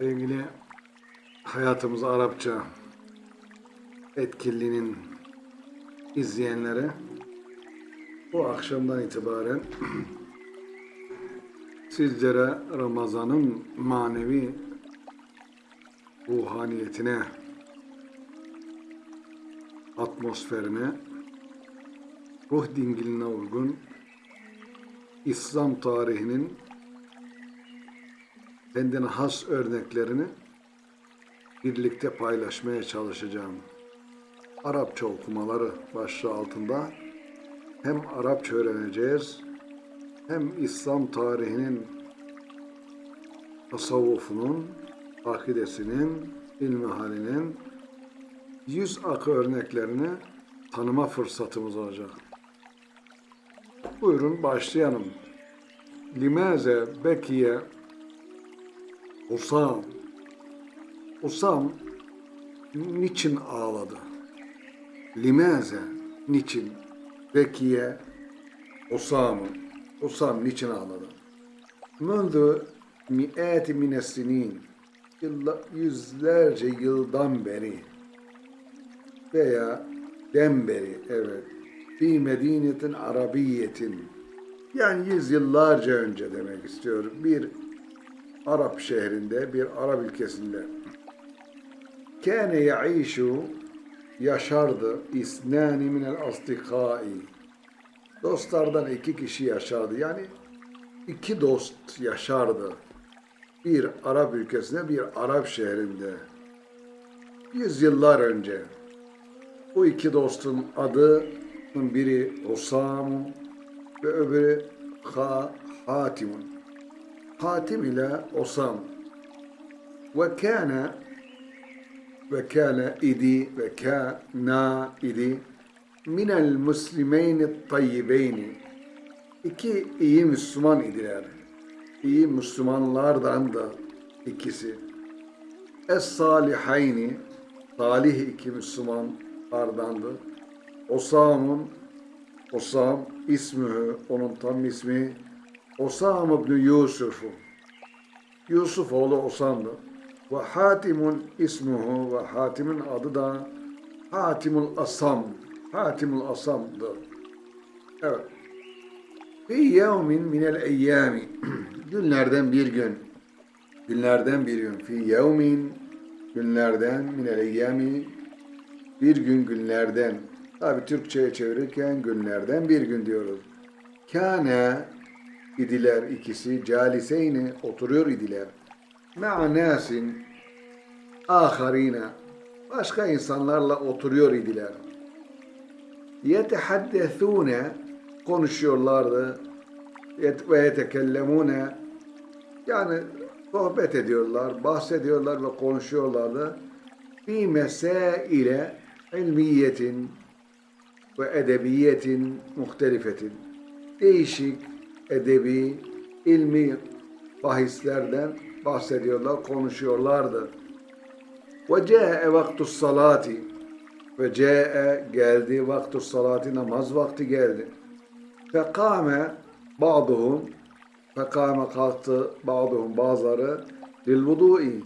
Sevgili Hayatımız Arapça etkinliğinin izleyenleri bu akşamdan itibaren sizlere Ramazan'ın manevi ruhaniyetine, atmosferine, ruh dingiline uygun İslam tarihinin kendine has örneklerini birlikte paylaşmaya çalışacağım. Arapça okumaları başlığı altında hem Arapça öğreneceğiz hem İslam tarihinin tasavvufunun, akidesinin, ilmihalinin yüz akı örneklerini tanıma fırsatımız olacak. Buyurun başlayalım. Limaze bekiye Usam. Usam niçin ağladı? Limaze niçin? Bekiye Usam. Usam niçin ağladı? Mündü mi'ati minesinin yılla- yüzlerce yıldan beri veya den beri evet fi medinetin arabiyetin yani yüzyıllarca önce demek istiyorum bir Arap şehrinde, bir Arap ülkesinde. Kâne yaişu yaşardı isnani minel asdikai. Dostlardan iki kişi yaşardı. Yani iki dost yaşardı. Bir Arap ülkesinde, bir Arap şehrinde. Yüzyıllar önce. Bu iki dostun adı biri Osam ve öbürü ha, Hatimun. Hatim ile Osam. Ve kâne ve kâne idi ve kâna idi minel muslimeyni tayyibeyni. İki iyi Müslüman idiler. İyi Müslümanlardan da ikisi. Es-salihayni salih iki Müslümanlardandı. Osam'un Osam ismü onun tam ismi Osam ibn Yusuf. Yusuf oğlu Osam'dı. Ve Hatimun ismuhu ve Hatim'in adı da Hatimul Asam. Hatimul Asam'dı. Evet. Fi yevmin minel eyyami. Günlerden bir gün. Günlerden bir gün. Fi yevmin günlerden minel eyyami. Bir gün günlerden. Tabi Türkçe'ye çevirirken günlerden bir gün diyoruz. Kâne idiler ikisi caliseyni oturuyor idiler. Ma'a nasin aharine başka insanlarla oturuyor idiler. Yetehaddethune konuşuyorlardı. Ve yetekellemune yani sohbet ediyorlar, bahsediyorlar ve konuşuyorlardı. Fi mesaile ilmiyetin ve edebiyetin muhtelifetin. Değişik edebi, ilmi bahislerden bahsediyorlar, konuşuyorlardı. Ve ce'e vaktus salati ve ce'e geldi vaktus salati namaz vakti geldi. Fekame ba'duhum fekame kalktı ba'duhum bazıları lil vudu'i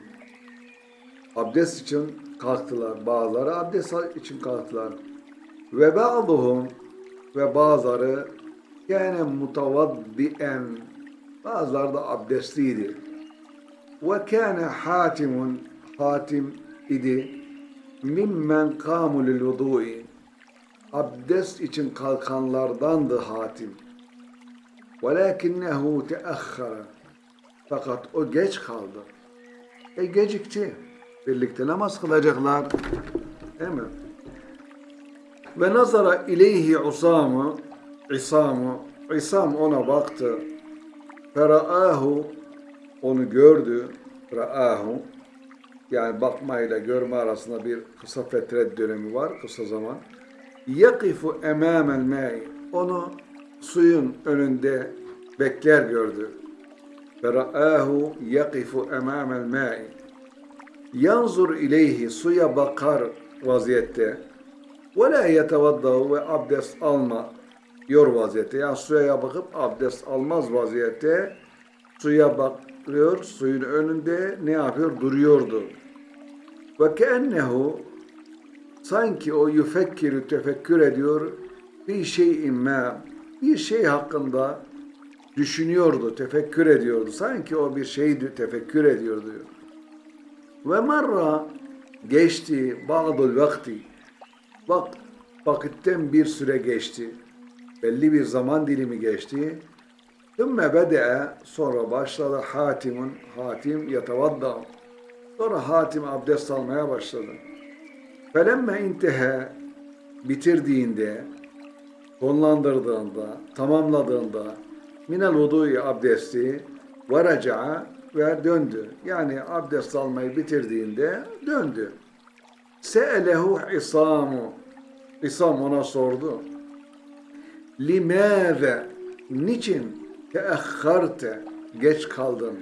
abdest için kalktılar. Bazıları abdest için kalktılar. Ve ba'duhum ve bazıları kâne mutavaddi'en bazıları da abdestliydi. Ve kâne hatimun hatim idi mimmen kâmu lil vudu'i abdest için kalkanlardandı hatim. Velakinnehu teahhara fakat o geç kaldı. E gecikti. Birlikte namaz kılacaklar. Değil mi? Ve nazara ileyhi Usam'ı İsam'ı İsam ona baktı. Feraahu onu gördü. Raahu yani bakmayla görme arasında bir kısa fetret dönemi var, kısa zaman. Yakifu emamel ma'i onu suyun önünde bekler gördü. Feraahu yakifu emamel ma'i yanzur ileyhi suya bakar vaziyette ve la yetevaddahu ve abdest alma yor vaziyette yani suya bakıp abdest almaz vaziyette suya bak bakıyor suyun önünde ne yapıyor? Duruyordu. Ve keennehu sanki o yüfekkiru tefekkür ediyor bir şeyin ma bir şey hakkında düşünüyordu, tefekkür ediyordu. Sanki o bir şeydi, tefekkür ediyordu. Ve marra geçti ba'dul vakti. Bak, vakitten bir süre geçti. Belli bir zaman dilimi geçti. Thumma bede'e sonra başladı Hatim'un Hatim yetevadda. Sonra Hatim abdest almaya başladı. Felemme intehe bitirdiğinde, sonlandırdığında, tamamladığında minel vudu'i abdesti ve ve döndü. Yani abdest almayı bitirdiğinde döndü. Se'elehu isamu. İsam ona sordu. Limâze niçin teahharte geç kaldın?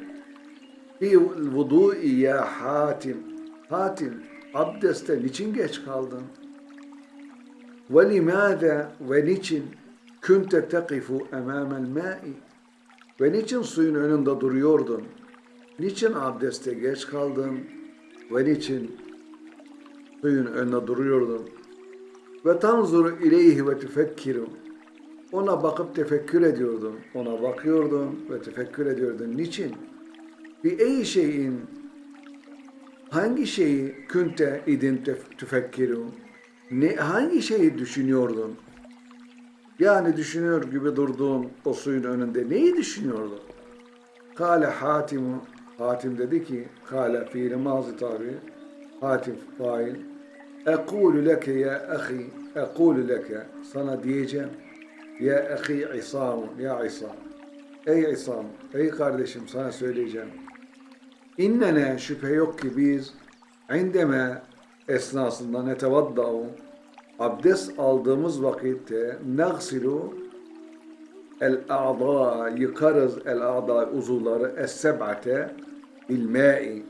Fi vudu'i ya Hatim. Hatim abdeste niçin geç kaldın? Ve limâze ve niçin kunte tekifu emâmel mâ'i? Ve niçin suyun önünde duruyordun? Niçin abdeste geç kaldın? Ve niçin suyun önünde duruyordun? Ve tanzuru ileyhi ve tefekkiru. Ona bakıp tefekkür ediyordun. Ona bakıyordun ve tefekkür ediyordun. Niçin? Bir ey şeyin hangi şeyi künte idin tef- tefekkiru? Ne, hangi şeyi düşünüyordun? Yani düşünüyor gibi durduğun o suyun önünde neyi düşünüyordun? Kale Hatim Hatim dedi ki Kale fiili mazi tabi Hatim fail Ekulu leke ya ahi Ekulu leke sana diyeceğim ya ahi İsam ya İsam Ey İsam ey kardeşim sana söyleyeceğim. İnnene şüphe yok ki biz indeme esnasında netevaddau abdest aldığımız vakitte nagsilu el a'da yıkarız el a'da uzuvları es seb'ate bil ma'i.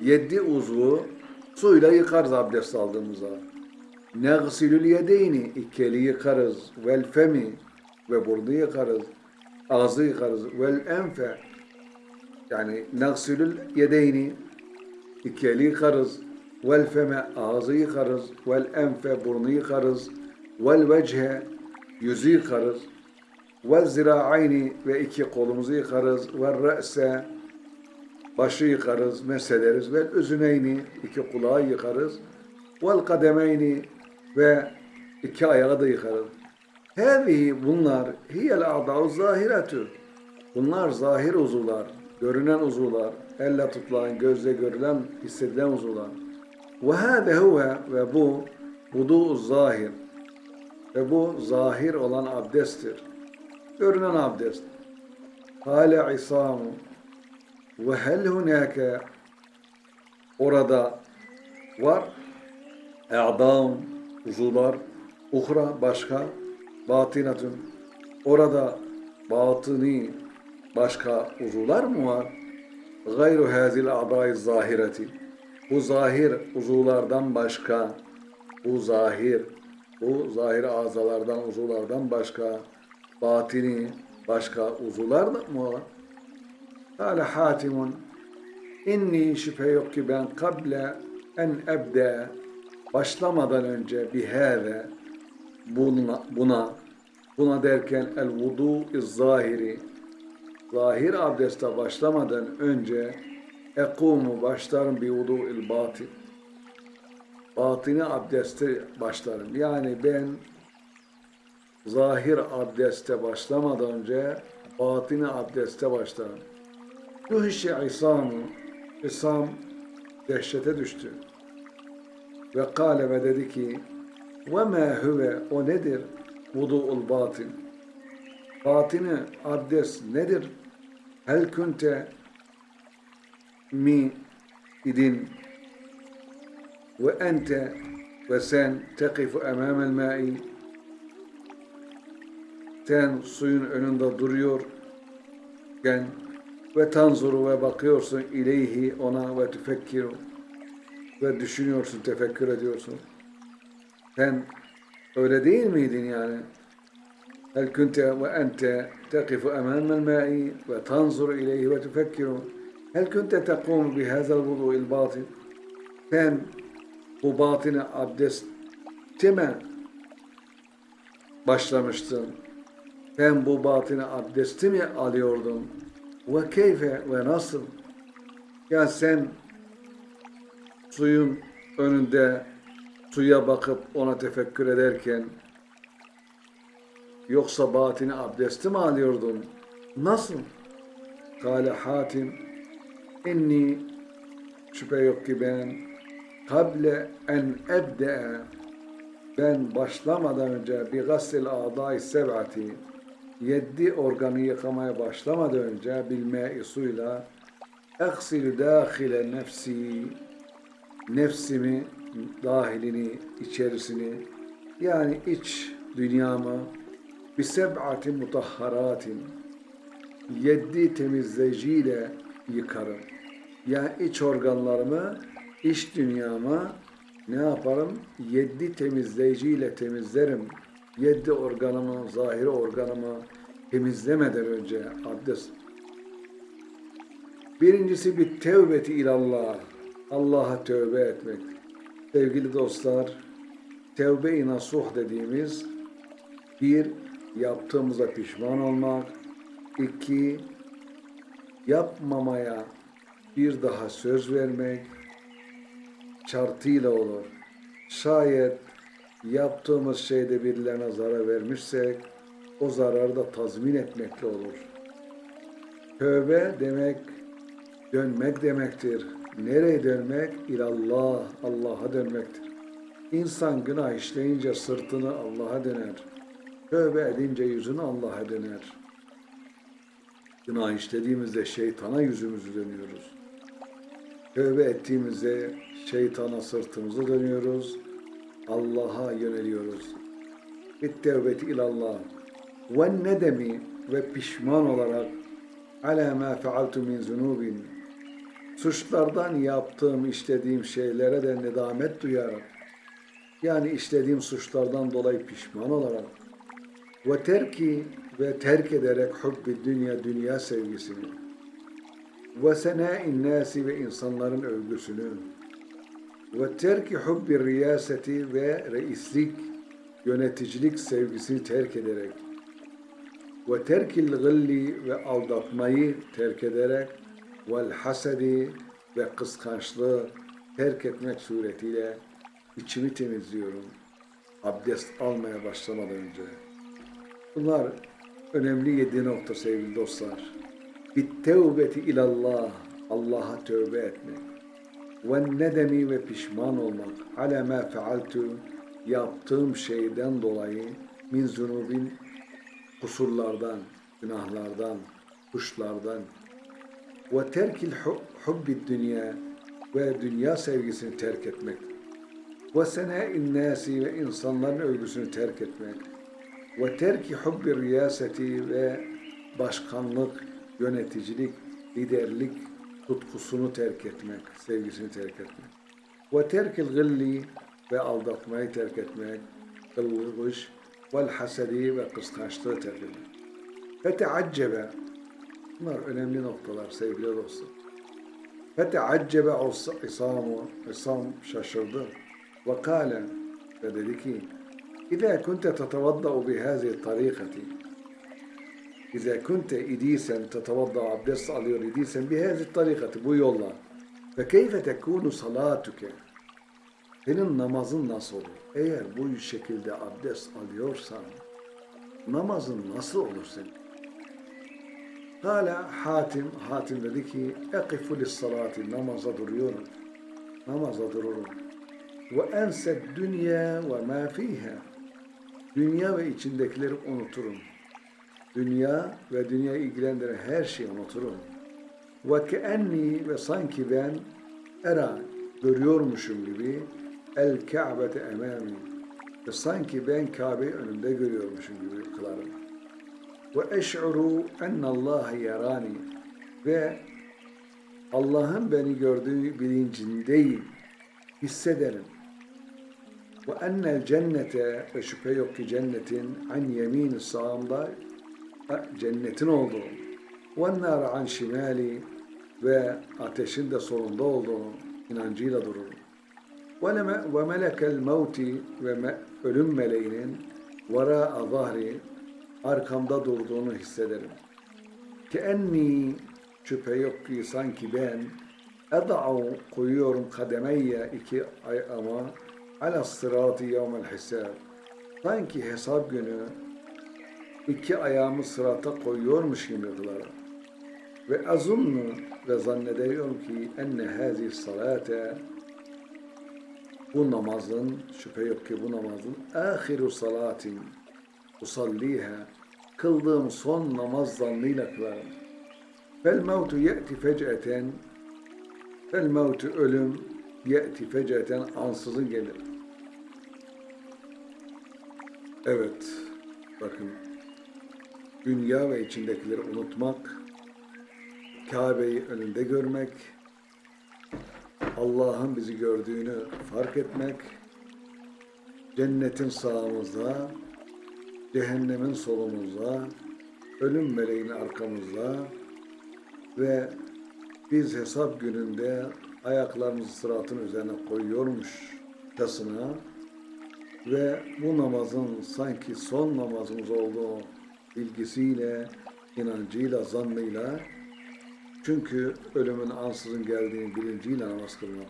Yedi uzvu suyla yıkarız abdest aldığımızda. Nagsilül yedeyni iki eli yıkarız. Vel femi ve burnu yıkarız ağzı yıkarız. Vel enfe. Yani nagsilül yedeyni. İki eli yıkarız. Vel feme ağzı yıkarız. Vel enfe burnu yıkarız. Vel vece yüzü yıkarız. Vel zira'ayni ve iki kolumuzu yıkarız. Vel re'se başı yıkarız, meseleriz. Ve üzüneyni iki kulağı yıkarız. Vel kademeyni ve iki ayağı da yıkarız. Hâzihi bunlar hiyel a'da'u zahiretü. Bunlar zahir uzuvlar, görünen uzuvlar, elle tutulan, gözle görülen, hissedilen uzuvlar. Ve hâze huve ve bu vudu'u zahir. Ve bu zahir olan abdesttir. Görünen abdest. Hale isamu ve hel hunake orada var e'dam uzuvlar uhra başka batinatun orada batıni başka uzuvlar mı var? Gayru hazil a'dai zahireti bu zahir uzuvlardan başka bu zahir bu zahir azalardan uzuvlardan başka batini başka uzuvlar mı var? Kale Hatimun inni şüphe yok ki ben kable en ebde başlamadan önce bihâve buna, buna buna derken el vudu zahiri zahir abdeste başlamadan önce ekumu başlarım bi vudu il batin batini abdeste başlarım. Yani ben zahir abdeste başlamadan önce batini abdeste başlarım. Yuhişi İsam'ı, İsam dehşete düştü. Ve kâle ve dedi ki, ve mâ huve, o nedir? Vudu'ul batin. Batini abdest nedir? Hel kunte mi idin ve ente ve sen tekifu emamel ma'i sen suyun önünde duruyorken ve tanzuru ve bakıyorsun ileyhi ona ve tefekkiru ve düşünüyorsun, tefekkür ediyorsun. Sen öyle değil miydin yani? Tekifu emamel ma'i ve tanzuru ileyhi ve tefekkiru Hel kunte tekumu bi hazel vudu'il batin? Sen bu batine abdeste mi başlamıştın? Sen bu batine abdesti mi alıyordun? Ve keyfe ve nasıl? Ya sen suyun önünde suya bakıp ona tefekkür ederken yoksa batini abdesti mi alıyordun? Nasıl? Kale Hatim inni şüphe yok ki ben kable en ebde'e ben başlamadan önce bir gassil a'dai seb'ati yedi organı yıkamaya başlamadan önce bilme suyla eksil dâhile nefsi nefsimi dahilini içerisini yani iç dünyamı bir seb'ati mutahharatin yedi temizleyiciyle yıkarım. Yani iç organlarımı, iç dünyamı ne yaparım? Yedi temizleyiciyle temizlerim. Yedi organımı, zahiri organımı temizlemeden önce abdest. Birincisi bir tevbeti ilallah. Allah'a tövbe etmek. Sevgili dostlar, tevbe-i nasuh dediğimiz bir, yaptığımıza pişman olmak. iki yapmamaya bir daha söz vermek şartıyla olur. Şayet yaptığımız şeyde birilerine zarar vermişsek o zararı da tazmin etmekle olur. Tövbe demek dönmek demektir. Nereye dönmek? İlallah, Allah'a dönmektir. İnsan günah işleyince sırtını Allah'a döner. Tövbe edince yüzünü Allah'a döner. Günah işlediğimizde şeytana yüzümüzü dönüyoruz. Tövbe ettiğimizde şeytana sırtımızı dönüyoruz. Allah'a yöneliyoruz. Bit ilallah. Ve nedemi ve pişman olarak ala ma fealtu min zunubin suçlardan yaptığım, işlediğim şeylere de nedamet duyarım. Yani işlediğim suçlardan dolayı pişman olarak. Ve terki ve terk ederek hubbi dünya, dünya sevgisini. Ve senâin nâsi ve insanların övgüsünü. Ve terki hubbi riyaseti ve reislik, yöneticilik sevgisini terk ederek. Ve terkil gılli ve aldatmayı terk ederek vel hasedi ve kıskançlığı terk etmek suretiyle içimi temizliyorum. Abdest almaya başlamadan önce. Bunlar önemli yedi nokta sevgili dostlar. Bit tevbeti ilallah, Allah'a tövbe etmek. Ve nedemi ve pişman olmak. Ala ma yaptığım şeyden dolayı min zunubin kusurlardan, günahlardan, kuşlardan, ve terkil hubbi dünya ve dünya sevgisini terk etmek ve senâin nâsi ve insanların övgüsünü terk etmek ve terki hubbi riyaseti ve başkanlık, yöneticilik, liderlik tutkusunu terk etmek, sevgisini terk etmek. Ve terkil gılli ve aldatmayı terk etmek, kılgış, vel hasedi ve kıskançlığı terk etmek. Feteaccebe Bunlar önemli noktalar sevgili dostlar. Feteaccebe İsamu, İsam şaşırdı. Ve kâle ve dedi ki İzâ kunte tetevadda'u bihâzi tarikati İzâ kunte idiysen tetevadda abdest alıyor idiysen bihâzi tarikati bu yolla ve keyfe tekûnu salatuke senin namazın nasıl olur? Eğer bu şekilde abdest alıyorsan namazın nasıl olur senin? Hala Hatim, Hatim dedi ki, ekifu lissalati, namaza duruyorum. Namaza dururum. Ve ensed dünya ve ma fiha. Dünya ve içindekileri unuturum. Dünya ve dünya ilgilendiren her şeyi unuturum. Ve keenni ve sanki ben era görüyormuşum gibi el Ka'bete emami ve sanki ben Kabe'yi önümde görüyormuşum gibi kılarım ve eş'uru Allah yarani ve Allah'ın beni gördüğü bilincindeyim, hissederim. Ve ennel cennete ve şüphe yok ki cennetin an yemin sağımda cennetin olduğu ve nar an şimali ve ateşin de sonunda olduğunu inancıyla dururum. Ve melekel mevti ve ölüm meleğinin vara zahri arkamda durduğunu hissederim. Ki enni şüphe yok ki sanki ben eda'u koyuyorum kademeyye iki ayağıma ala sıratı yevmel hisab. Sanki hesap günü iki ayağımı sırata koyuyormuş gibi kılarım. Ve azunnu ve zannediyorum ki enne hazi salate bu namazın şüphe yok ki bu namazın ahiru salatin usalliha kıldığım son namaz zannıyla kılarım. Fel mevtu ye'ti fec'eten fel mevtu ölüm ye'ti fec'eten ansızın gelir. Evet, bakın dünya ve içindekileri unutmak, Kabe'yi önünde görmek, Allah'ın bizi gördüğünü fark etmek, cennetin sağımızda, cehennemin solumuzda, ölüm meleğinin arkamızda ve biz hesap gününde ayaklarımızı sıratın üzerine koyuyormuşçasına ve bu namazın sanki son namazımız olduğu bilgisiyle, inancıyla, zannıyla çünkü ölümün ansızın geldiğini bilinciyle namaz kılmak.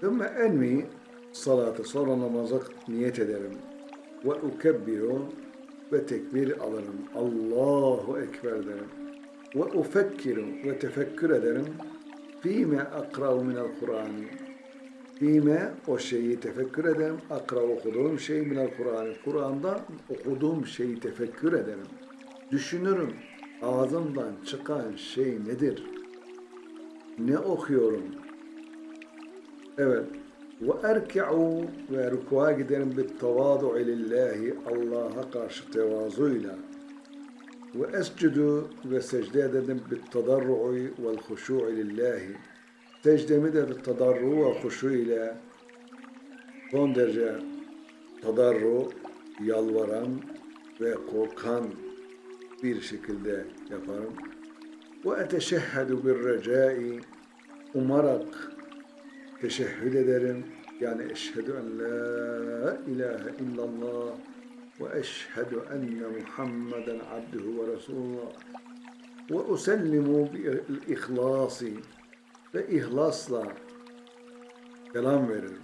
Thumma enmi salatı sonra namaza niyet ederim. Ve ukebbiru ve tekbir alırım. Allahu Ekber derim. Ve ufekkiru ve tefekkür ederim. Fîme akrav minel Kur'an'ı. Fîme o şeyi tefekkür ederim. Akrav okuduğum şey minel Kur'an'ı. Kur'an'da okuduğum şeyi tefekkür ederim. Düşünürüm. Ağzımdan çıkan şey nedir? Ne okuyorum? Evet. Erki'u ve giderim bit tevâdu'u lillahi Allah'a karşı tevazuyla. Escudu ve secde tadarru'u vel huşu'u lillahi. Secdemi de tadarru ve huşu ile son derece tadarru, yalvaran ve korkan bir şekilde yaparım. Ve eteşehhedu bir recai umarak teşehhüd ederim. Yani eşhedü en la ilahe illallah ve eşhedü enne Muhammeden abduhu ve resulullah ve usellimu bil ihlasi ve ihlasla selam veririm.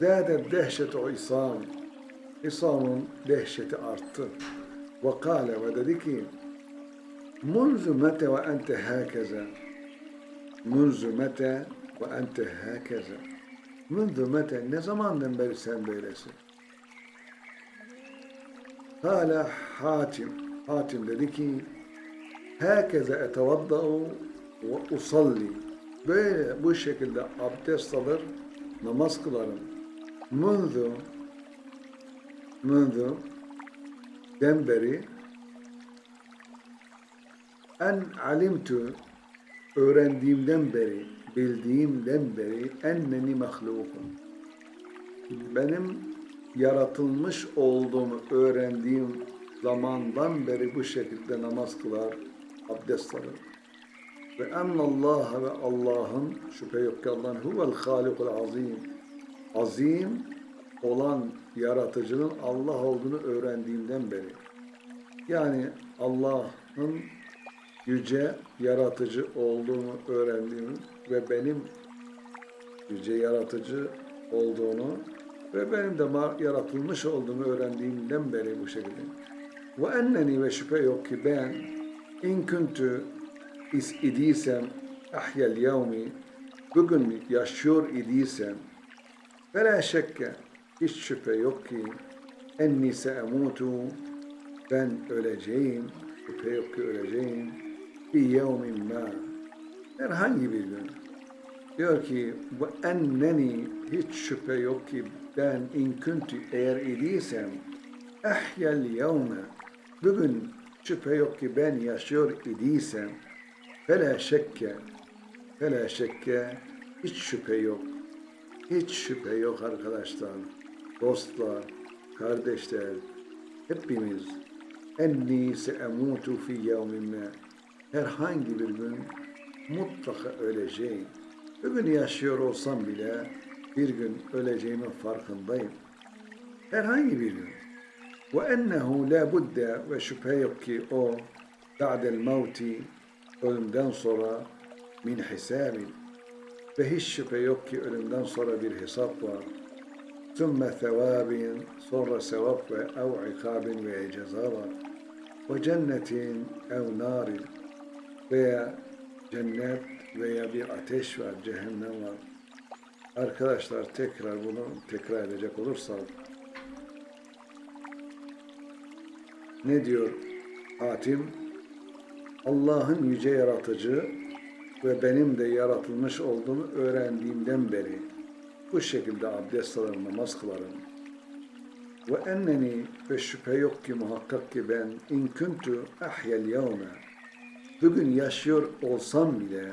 Zâdet dehşetu İsam. İsam'ın dehşeti arttı. Ve kâle ve dedi ki Munzu mete ve ente hâkeze Munzu mete ve ente hâkeze Munzu mete? Ne zamandan beri sen böylesin? Kâle Hatim. Hatim dedi ki Hâkeze etevadda'u ve usalli. Böyle bu şekilde abdest alır, namaz kılarım. Munzu Munzu den beri en alimtu öğrendiğimden beri, bildiğimden beri enneni mahlukum. Benim yaratılmış olduğumu öğrendiğim zamandan beri bu şekilde namaz kılar, abdest alır. Ve ennallâhe ve Allah'ın şüphe yok ki Allah'ın huvel halikul azim. Azim olan yaratıcının Allah olduğunu öğrendiğimden beri. Yani Allah'ın yüce yaratıcı olduğunu öğrendiğim ve benim yüce yaratıcı olduğunu ve benim de yaratılmış olduğumu öğrendiğimden beri bu şekilde. Ve enneni ve şüphe yok ki ben in kuntu is idiysem ahyel yevmi bugün yaşıyor idiysem ve la şekke hiç şüphe yok ki enni se'emutu ben öleceğim şüphe yok ki öleceğim bir yevmin ma. Herhangi bir gün diyor ki ve enneni hiç şüphe yok ki ben in kuntu eğer idiysem ehyel yevme. Bugün şüphe yok ki ben yaşıyor idiysem fela şekke fela şekke hiç şüphe yok. Hiç şüphe yok arkadaşlar dostlar kardeşler hepimiz. Enni se'emutu fi yevmin herhangi bir gün mutlaka öleceğim. Bugün yaşıyor olsam bile bir gün öleceğimin farkındayım. Herhangi bir gün. Ve ennehu la budde ve şüphe yok ki o ba'del mevti ölümden sonra min hisabin ve hiç şüphe yok ki ölümden sonra bir hesap var. Sümme sevabin sonra sevap ve ev ikabin veya ceza var. Ve cennetin ev narin veya cennet veya bir ateş var, cehennem var. Arkadaşlar tekrar bunu tekrar edecek olursak ne diyor Hatim? Allah'ın yüce yaratıcı ve benim de yaratılmış olduğumu öğrendiğimden beri bu şekilde abdest alır, namaz kılarım. Ve enneni ve şüphe yok ki muhakkak ki ben in kuntu ahyel yevme bugün yaşıyor olsam bile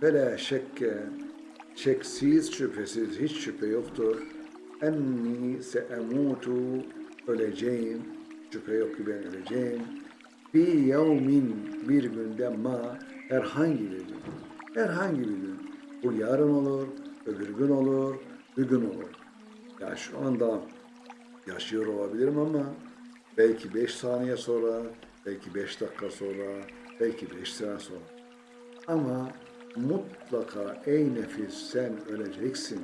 fela şekke şeksiz şüphesiz hiç şüphe yoktur. Enni seemutu öleceğim. Şüphe yok ki ben öleceğim. Bir yevmin bir günde ma herhangi bir gün. Herhangi bir gün. Bu yarın olur öbür gün olur bir gün olur. Ya şu anda yaşıyor olabilirim ama belki beş saniye sonra belki beş dakika sonra belki beş sene sonra ama mutlaka ey nefis sen öleceksin.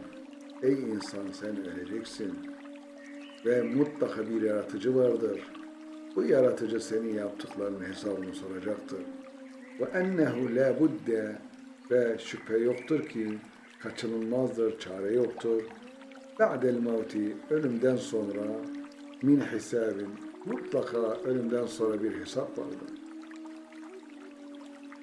Ey insan sen öleceksin. Ve mutlaka bir yaratıcı vardır. Bu yaratıcı senin yaptıklarının hesabını soracaktır. Ve ennehu la budde ve şüphe yoktur ki kaçınılmazdır, çare yoktur. Ba'del mevti ölümden sonra min hisabin mutlaka ölümden sonra bir hesap vardır.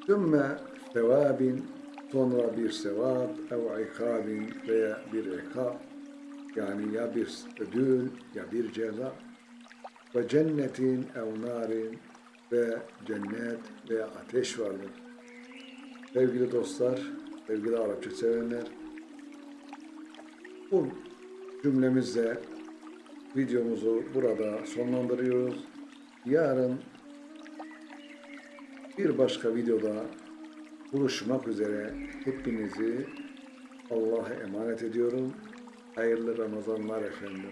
Sümme sevabin sonra bir sevap ev ikabin veya bir ikab yani ya bir ödül ya bir ceza ve cennetin ev narin ve cennet veya ateş vardır. Sevgili dostlar, sevgili Arapça sevenler, bu cümlemizle videomuzu burada sonlandırıyoruz. Yarın bir başka videoda buluşmak üzere hepinizi Allah'a emanet ediyorum. Hayırlı Ramazanlar efendim.